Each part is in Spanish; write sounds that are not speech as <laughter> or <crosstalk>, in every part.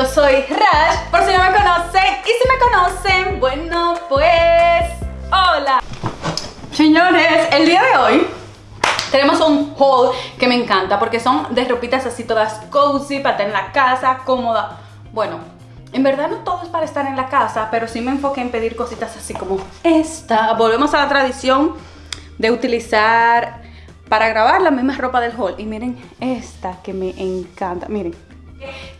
Yo soy Rash, por si no me conocen Y si me conocen, bueno pues... ¡Hola! Señores, el día de hoy tenemos un haul que me encanta porque son de ropitas así todas cozy para tener en la casa, cómoda. Bueno, en verdad no todo es para estar en la casa, pero sí me enfoqué en pedir cositas así como esta. Volvemos a la tradición de utilizar para grabar la misma ropa del haul. Y miren esta que me encanta, miren.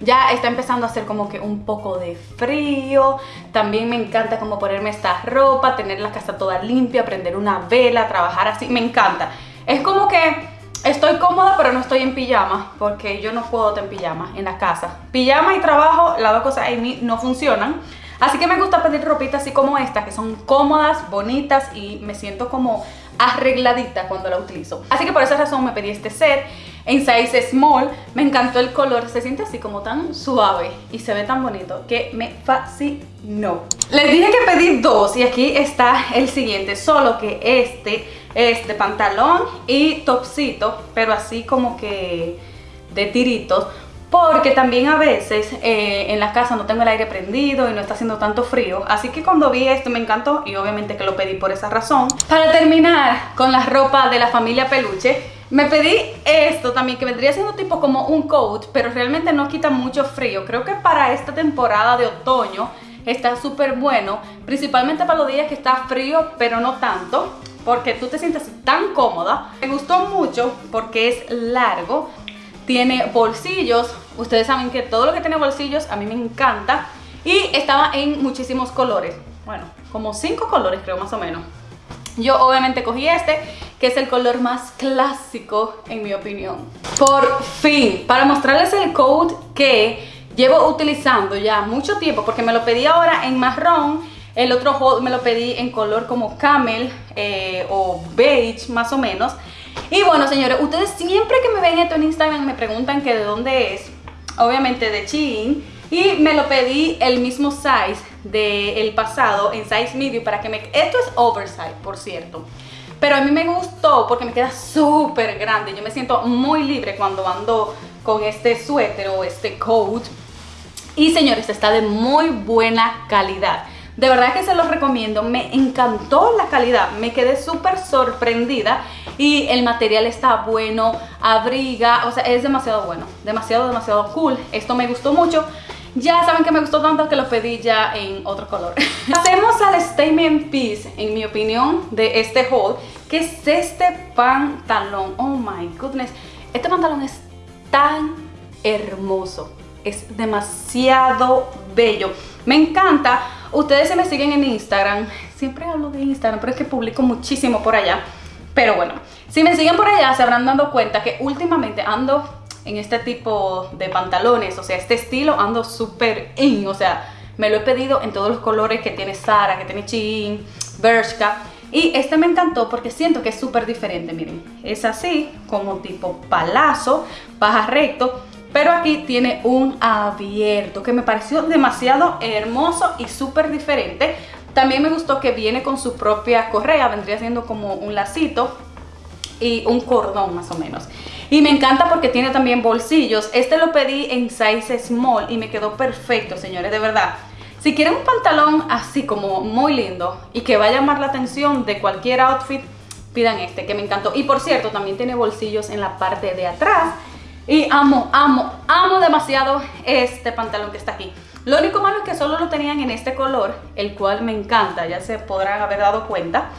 Ya está empezando a hacer como que un poco de frío. También me encanta como ponerme esta ropa, tener la casa toda limpia, prender una vela, trabajar así. Me encanta. Es como que estoy cómoda pero no estoy en pijama porque yo no puedo estar en pijama en la casa. Pijama y trabajo, las dos cosas en mí no funcionan. Así que me gusta pedir ropita así como esta, que son cómodas, bonitas y me siento como arregladita cuando la utilizo. Así que por esa razón me pedí este set en size small. Me encantó el color, se siente así como tan suave y se ve tan bonito que me fascinó. Les dije que pedí dos y aquí está el siguiente, solo que este es de pantalón y topsito, pero así como que de tiritos porque también a veces eh, en la casa no tengo el aire prendido y no está haciendo tanto frío. Así que cuando vi esto me encantó y obviamente que lo pedí por esa razón. Para terminar con la ropa de la familia peluche me pedí esto también que vendría siendo tipo como un coat pero realmente no quita mucho frío. Creo que para esta temporada de otoño está súper bueno principalmente para los días que está frío pero no tanto porque tú te sientes tan cómoda. Me gustó mucho porque es largo, tiene bolsillos. Ustedes saben que todo lo que tiene bolsillos a mí me encanta. Y estaba en muchísimos colores. Bueno, como cinco colores creo más o menos. Yo obviamente cogí este, que es el color más clásico en mi opinión. Por fin, para mostrarles el code que llevo utilizando ya mucho tiempo, porque me lo pedí ahora en marrón el otro me lo pedí en color como camel eh, o beige más o menos. Y bueno, señores, ustedes siempre que me ven esto en Instagram me preguntan que de dónde es. Obviamente de Shein. Y me lo pedí el mismo size del pasado en size medium para que me... Esto es oversize, por cierto. Pero a mí me gustó porque me queda súper grande. Yo me siento muy libre cuando ando con este suéter o este coat. Y señores, está de muy buena calidad. De verdad que se los recomiendo, me encantó la calidad, me quedé súper sorprendida y el material está bueno, abriga, o sea, es demasiado bueno, demasiado, demasiado cool. Esto me gustó mucho. Ya saben que me gustó tanto que lo pedí ya en otro color. <laughs> Hacemos al statement piece, en mi opinión, de este haul, que es este pantalón. Oh my goodness, este pantalón es tan hermoso, es demasiado bello. Me encanta Ustedes se me siguen en Instagram, siempre hablo de Instagram, pero es que publico muchísimo por allá. Pero bueno, si me siguen por allá se habrán dado cuenta que últimamente ando en este tipo de pantalones, o sea, este estilo ando súper in, o sea, me lo he pedido en todos los colores que tiene Sara, que tiene Shein, Bershka. Y este me encantó porque siento que es súper diferente, miren. Es así, como tipo palazo, baja recto, pero aquí tiene un abierto que me pareció demasiado hermoso y súper diferente. También me gustó que viene con su propia correa, vendría siendo como un lacito y un cordón más o menos. Y me encanta porque tiene también bolsillos. Este lo pedí en size small y me quedó perfecto, señores, de verdad. Si quieren un pantalón así como muy lindo y que va a llamar la atención de cualquier outfit, pidan este que me encantó. Y por cierto, también tiene bolsillos en la parte de atrás y amo, amo, amo demasiado este pantalón que está aquí. Lo único malo es que solo lo tenían en este color, el cual me encanta, ya se podrán haber dado cuenta.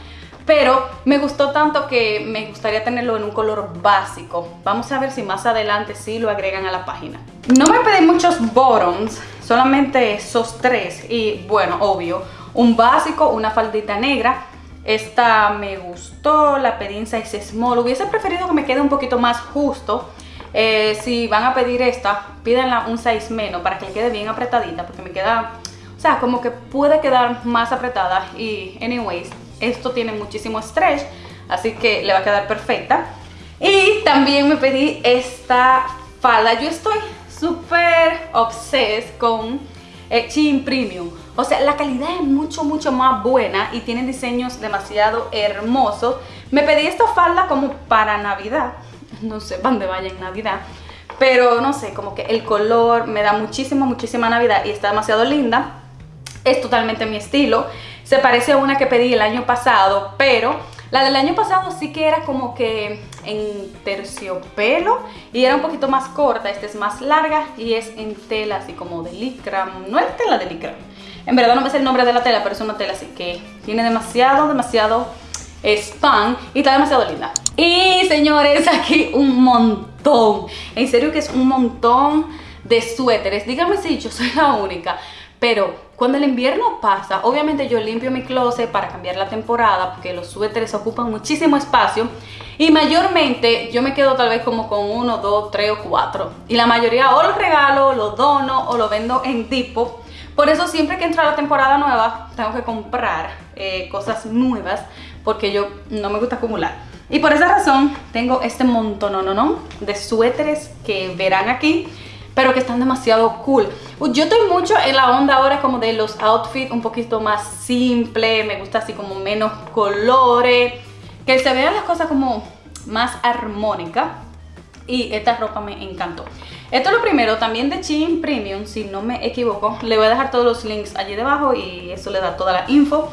Pero me gustó tanto que me gustaría tenerlo en un color básico. Vamos a ver si más adelante sí lo agregan a la página. No me pedí muchos bottoms, solamente esos tres. Y bueno, obvio, un básico, una faldita negra. Esta me gustó, la en size small. Hubiese preferido que me quede un poquito más justo eh, si van a pedir esta, pídanla un size menos para que le quede bien apretadita porque me queda, o sea, como que puede quedar más apretada y anyways, esto tiene muchísimo stretch, así que le va a quedar perfecta. Y también me pedí esta falda, yo estoy súper obsessed con eh, Shein Premium. O sea, la calidad es mucho, mucho más buena y tienen diseños demasiado hermosos. Me pedí esta falda como para Navidad no sé dónde vaya en Navidad. pero no sé, como que el color me da muchísimo, muchísima Navidad y está demasiado linda. Es totalmente mi estilo. Se parece a una que pedí el año pasado, pero la del año pasado sí que era como que en terciopelo y era un poquito más corta. Esta es más larga y es en tela así como de licra. No es tela de licra. En verdad no me sé el nombre de la tela, pero es una tela así que tiene demasiado, demasiado spam y está demasiado linda. Y señores, aquí un montón. En serio que es un montón de suéteres. Díganme si yo soy la única. Pero cuando el invierno pasa, obviamente yo limpio mi closet para cambiar la temporada porque los suéteres ocupan muchísimo espacio y mayormente yo me quedo tal vez como con uno, dos, tres o cuatro y la mayoría o los regalo, los dono o lo vendo en tipo por eso siempre que entra la temporada nueva tengo que comprar eh, cosas nuevas porque yo no me gusta acumular. Y por esa razón tengo este montón de suéteres que verán aquí, pero que están demasiado cool. Yo estoy mucho en la onda ahora como de los outfits un poquito más simple, me gusta así como menos colores, que se vean las cosas como más armónicas y esta ropa me encantó. Esto es lo primero, también de Shein Premium, si no me equivoco. Le voy a dejar todos los links allí debajo y eso le da toda la info.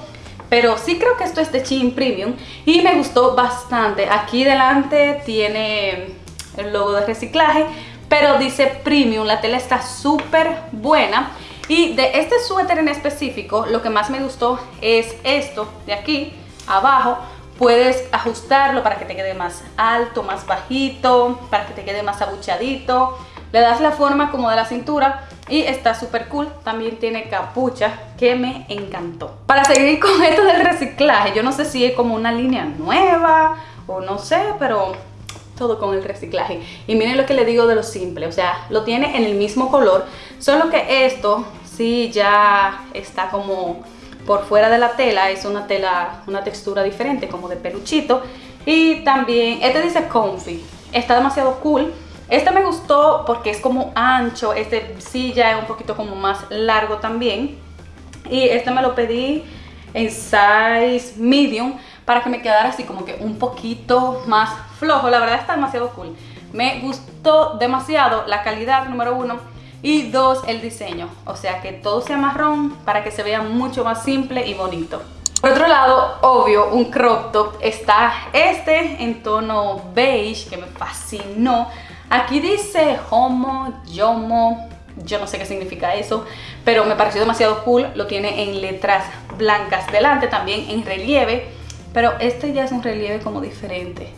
Pero sí creo que esto es de Shein Premium y me gustó bastante. Aquí delante tiene el logo de reciclaje, pero dice Premium. La tela está súper buena. Y de este suéter en específico, lo que más me gustó es esto de aquí abajo Puedes ajustarlo para que te quede más alto, más bajito, para que te quede más abuchadito. Le das la forma como de la cintura y está súper cool. También tiene capucha que me encantó. Para seguir con <laughs> esto del reciclaje, yo no sé si es como una línea nueva o no sé, pero todo con el reciclaje. Y miren lo que le digo de lo simple, o sea, lo tiene en el mismo color, solo que esto sí ya está como por fuera de la tela es una tela, una textura diferente, como de peluchito. Y también, este dice comfy, está demasiado cool. Este me gustó porque es como ancho, este sí ya es un poquito como más largo también. Y este me lo pedí en size medium para que me quedara así como que un poquito más flojo. La verdad está demasiado cool. Me gustó demasiado la calidad, número uno y dos, el diseño, o sea que todo sea marrón para que se vea mucho más simple y bonito. Por otro lado, obvio, un crop top está este en tono beige que me fascinó. Aquí dice homo, yomo, yo no sé qué significa eso, pero me pareció demasiado cool. Lo tiene en letras blancas delante, también en relieve, pero este ya es un relieve como diferente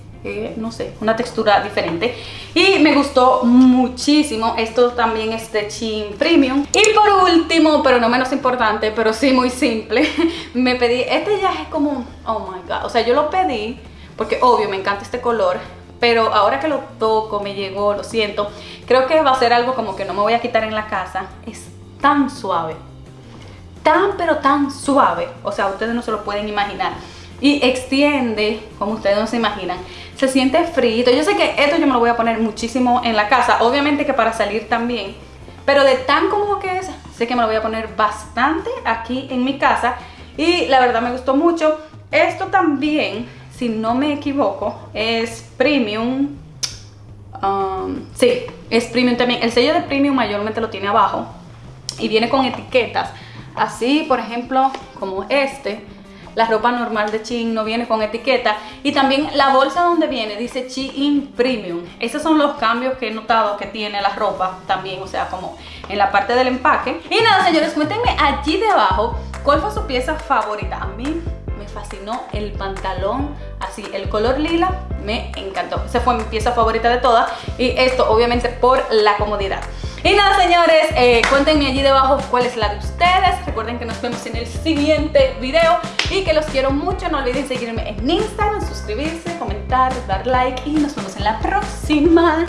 no sé, una textura diferente y me gustó muchísimo, esto también es de Chin Premium y por último, pero no menos importante, pero sí muy simple, <laughs> me pedí, este ya es como, oh my god, o sea yo lo pedí porque obvio me encanta este color pero ahora que lo toco, me llegó, lo siento, creo que va a ser algo como que no me voy a quitar en la casa, es tan suave, tan pero tan suave, o sea ustedes no se lo pueden imaginar y extiende, como ustedes no se imaginan. Se siente frito. Yo sé que esto yo me lo voy a poner muchísimo en la casa, obviamente que para salir también. Pero de tan cómodo que es, sé que me lo voy a poner bastante aquí en mi casa. Y la verdad me gustó mucho. Esto también, si no me equivoco, es premium. Um, sí, es premium también. El sello de premium mayormente lo tiene abajo. Y viene con etiquetas. Así, por ejemplo, como este la ropa normal de Shein no viene con etiqueta y también la bolsa donde viene dice Shein Premium. Esos son los cambios que he notado que tiene la ropa también, o sea, como en la parte del empaque. Y nada, señores, cuéntenme allí debajo cuál fue su pieza favorita. A mí me fascinó el pantalón así, el color lila me encantó. Esa fue mi pieza favorita de todas y esto obviamente por la comodidad. Y nada señores, eh, cuéntenme allí debajo cuál es la de ustedes. Recuerden que nos vemos en el siguiente video y que los quiero mucho. No olviden seguirme en Instagram, suscribirse, comentar, dar like y nos vemos en la próxima.